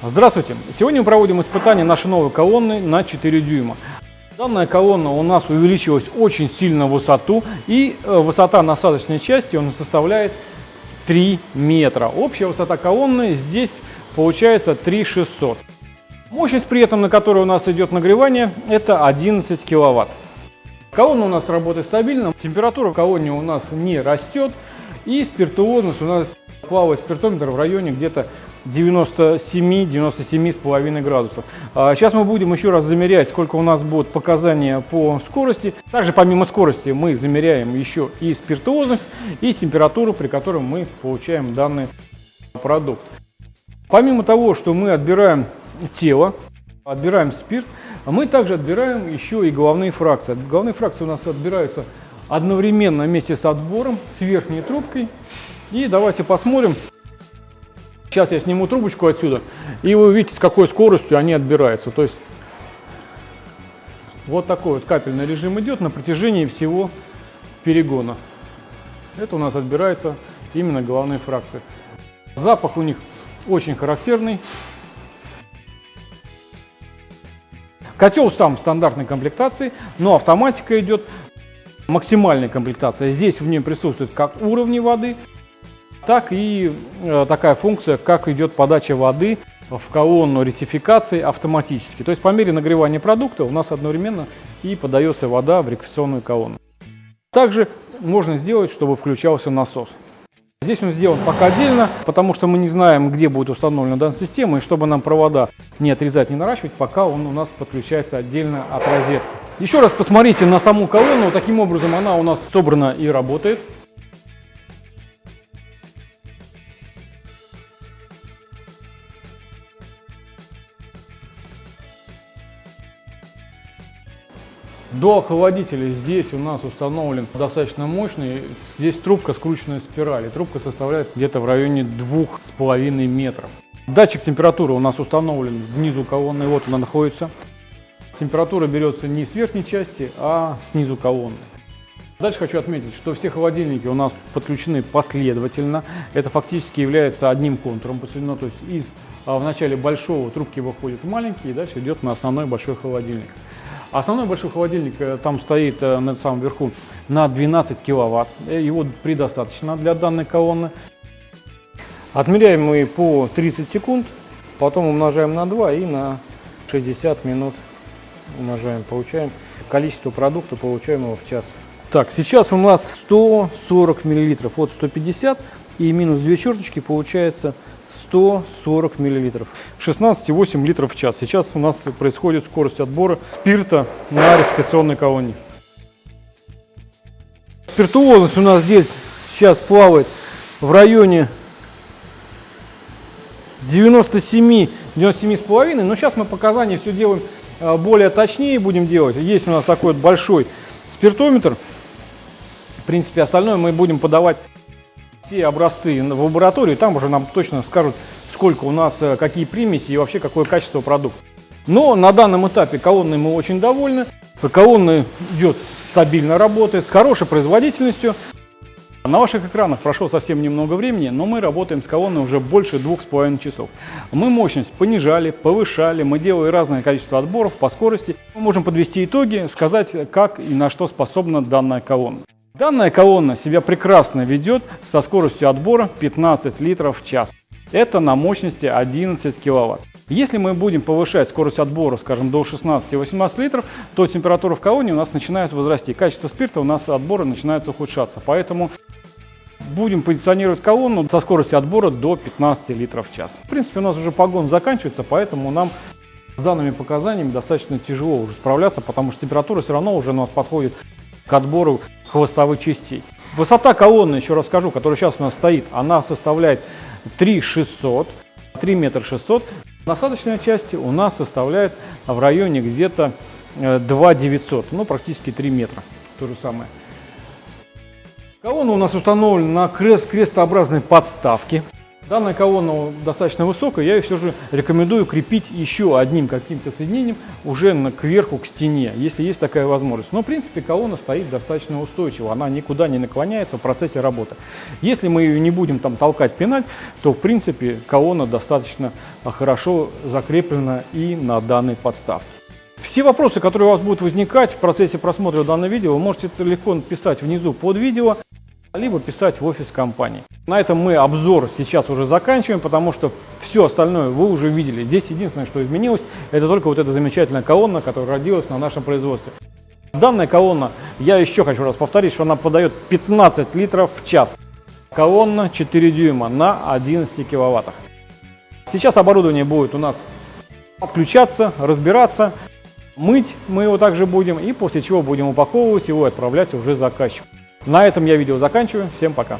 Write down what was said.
Здравствуйте! Сегодня мы проводим испытание нашей новой колонны на 4 дюйма. Данная колонна у нас увеличилась очень сильно в высоту и э, высота насадочной части у нас составляет 3 метра. Общая высота колонны здесь получается 3600. Мощность при этом, на которой у нас идет нагревание, это 11 киловатт. Колонна у нас работает стабильно, температура в колонне у нас не растет и спиртуозность у нас плавает спиртометр в районе где-то 97-97,5 градусов. Сейчас мы будем еще раз замерять, сколько у нас будет показания по скорости. Также помимо скорости мы замеряем еще и спиртуозность и температуру, при которой мы получаем данный продукт. Помимо того, что мы отбираем тело, отбираем спирт, мы также отбираем еще и головные фракции. Головные фракции у нас отбираются одновременно вместе с отбором, с верхней трубкой. И давайте посмотрим, Сейчас я сниму трубочку отсюда, и вы увидите, с какой скоростью они отбираются. То есть вот такой вот капельный режим идет на протяжении всего перегона. Это у нас отбирается именно головные фракции. Запах у них очень характерный. Котел сам стандартной комплектации, но автоматика идет максимальная комплектация. Здесь в нем присутствуют как уровни воды, так и э, такая функция, как идет подача воды в колонну ретификации автоматически. То есть по мере нагревания продукта у нас одновременно и подается вода в рекфикационную колонну. Также можно сделать, чтобы включался насос. Здесь он сделан пока отдельно, потому что мы не знаем, где будет установлена данная система, и чтобы нам провода не отрезать, не наращивать, пока он у нас подключается отдельно от розетки. Еще раз посмотрите на саму колонну, таким образом она у нас собрана и работает. До охладителя здесь у нас установлен достаточно мощный. Здесь трубка скрученная спирали. Трубка составляет где-то в районе двух с половиной метров. Датчик температуры у нас установлен внизу колонны. Вот она находится. Температура берется не с верхней части, а снизу колонны. Дальше хочу отметить, что все холодильники у нас подключены последовательно. Это фактически является одним контуром подсоединено. То есть из а, в начале большого трубки выходит в маленький и дальше идет на основной большой холодильник. Основной большой холодильник э, там стоит э, на самом верху на 12 киловатт. Э, его предостаточно для данной колонны. Отмеряем мы по 30 секунд, потом умножаем на 2 и на 60 минут умножаем. Получаем количество продукта, получаемого в час. Так, сейчас у нас 140 миллилитров от 150 и минус 2 черточки получается 140 миллилитров. 16,8 литров в час. Сейчас у нас происходит скорость отбора спирта на рефрикационной колонии. Спиртуозность у нас здесь сейчас плавает в районе 97 97,5, но сейчас мы показания все делаем э, более точнее будем делать. Есть у нас такой вот большой спиртометр. В принципе, остальное мы будем подавать все образцы в лабораторию, там уже нам точно скажут, сколько у нас, э, какие примеси и вообще какое качество продукта. Но на данном этапе колонной мы очень довольны. Колонна идет стабильно, работает, с хорошей производительностью. На ваших экранах прошло совсем немного времени, но мы работаем с колонной уже больше двух с половиной часов. Мы мощность понижали, повышали, мы делали разное количество отборов по скорости. Мы можем подвести итоги, сказать, как и на что способна данная колонна. Данная колонна себя прекрасно ведет со скоростью отбора 15 литров в час. Это на мощности 11 киловатт. Если мы будем повышать скорость отбора, скажем, до 16-18 литров, то температура в колонии у нас начинает возрасти. Качество спирта у нас отбора начинает ухудшаться. Поэтому будем позиционировать колонну со скоростью отбора до 15 литров в час. В принципе, у нас уже погон заканчивается, поэтому нам с данными показаниями достаточно тяжело уже справляться, потому что температура все равно уже у нас подходит к отбору хвостовых частей. Высота колонны, еще раз скажу, которая сейчас у нас стоит, она составляет 3 600, 3 метра 600. Насадочная часть у нас составляет в районе где-то 2 э, 900, ну практически 3 метра, то же самое. Колонна у нас установлена на крест крестообразной подставке. Данная колонна достаточно высокая, я ее все же рекомендую крепить еще одним каким-то соединением уже на, кверху, к стене, если есть такая возможность. Но, в принципе, колонна стоит достаточно устойчиво, она никуда не наклоняется в процессе работы. Если мы ее не будем там толкать, пинать, то, в принципе, колонна достаточно хорошо закреплена и на данной подставке. Все вопросы, которые у вас будут возникать в процессе просмотра данного видео, вы можете легко писать внизу под видео либо писать в офис компании. На этом мы обзор сейчас уже заканчиваем, потому что все остальное вы уже видели. Здесь единственное, что изменилось, это только вот эта замечательная колонна, которая родилась на нашем производстве. Данная колонна, я еще хочу раз повторить, что она подает 15 литров в час. Колонна 4 дюйма на 11 киловаттах. Сейчас оборудование будет у нас подключаться, разбираться, мыть мы его также будем, и после чего будем упаковывать его и отправлять уже заказчику. На этом я видео заканчиваю. Всем пока!